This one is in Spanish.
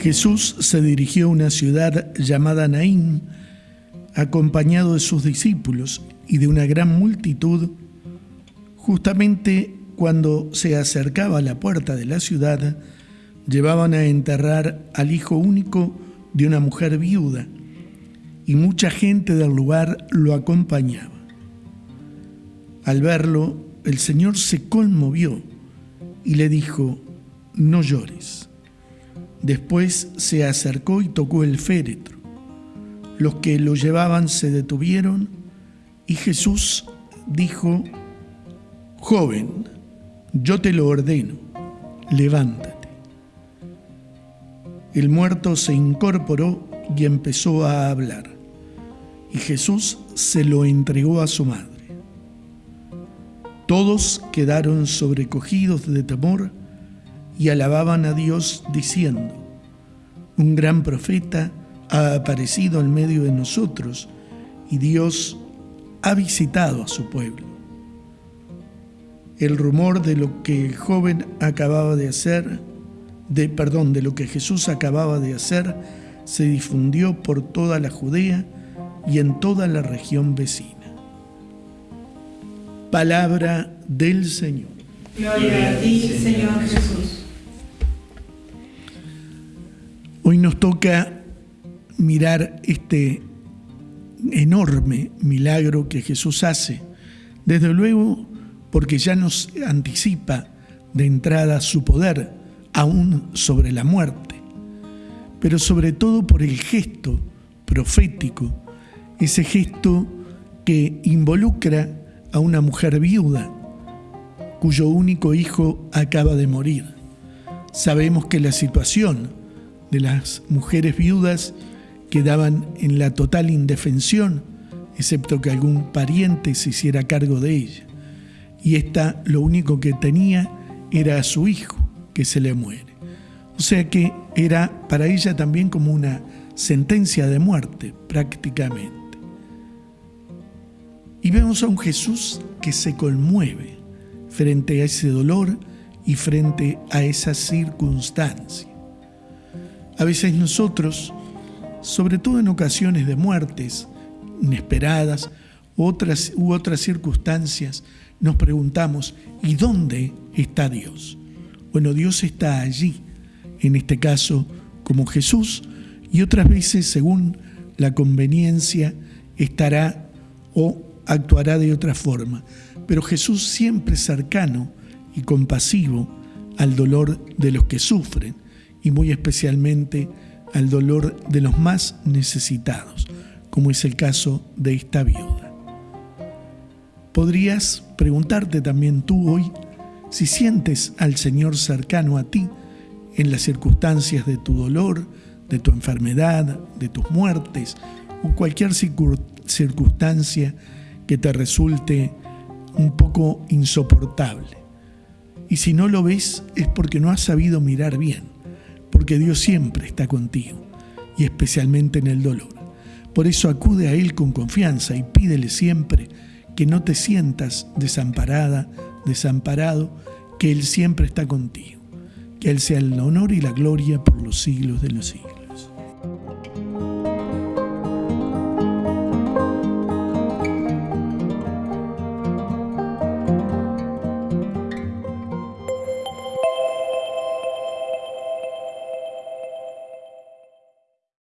Jesús se dirigió a una ciudad llamada Naín, acompañado de sus discípulos y de una gran multitud. Justamente cuando se acercaba a la puerta de la ciudad, llevaban a enterrar al hijo único de una mujer viuda, y mucha gente del lugar lo acompañaba. Al verlo, el Señor se conmovió y le dijo, no llores. Después se acercó y tocó el féretro. Los que lo llevaban se detuvieron y Jesús dijo, Joven, yo te lo ordeno, levántate. El muerto se incorporó y empezó a hablar, y Jesús se lo entregó a su madre. Todos quedaron sobrecogidos de temor y alababan a Dios diciendo, un gran profeta ha aparecido en medio de nosotros y Dios ha visitado a su pueblo. El rumor de lo que el joven acababa de hacer, de perdón, de lo que Jesús acababa de hacer, se difundió por toda la Judea y en toda la región vecina. Palabra del Señor. Gloria a ti, Señor Jesús. Hoy nos toca mirar este enorme milagro que Jesús hace, desde luego porque ya nos anticipa de entrada su poder, aún sobre la muerte, pero sobre todo por el gesto profético, ese gesto que involucra a una mujer viuda cuyo único hijo acaba de morir. Sabemos que la situación de las mujeres viudas quedaban en la total indefensión, excepto que algún pariente se hiciera cargo de ella. Y esta lo único que tenía era a su hijo, que se le muere. O sea que era para ella también como una sentencia de muerte, prácticamente. Y vemos a un Jesús que se conmueve frente a ese dolor y frente a esa circunstancia. A veces nosotros, sobre todo en ocasiones de muertes inesperadas otras, u otras circunstancias, nos preguntamos, ¿y dónde está Dios? Bueno, Dios está allí, en este caso como Jesús, y otras veces, según la conveniencia, estará o actuará de otra forma. Pero Jesús siempre cercano y compasivo al dolor de los que sufren y muy especialmente al dolor de los más necesitados, como es el caso de esta viuda. Podrías preguntarte también tú hoy si sientes al Señor cercano a ti en las circunstancias de tu dolor, de tu enfermedad, de tus muertes o cualquier circunstancia que te resulte un poco insoportable. Y si no lo ves es porque no has sabido mirar bien porque Dios siempre está contigo y especialmente en el dolor. Por eso acude a Él con confianza y pídele siempre que no te sientas desamparada, desamparado, que Él siempre está contigo. Que Él sea el honor y la gloria por los siglos de los siglos.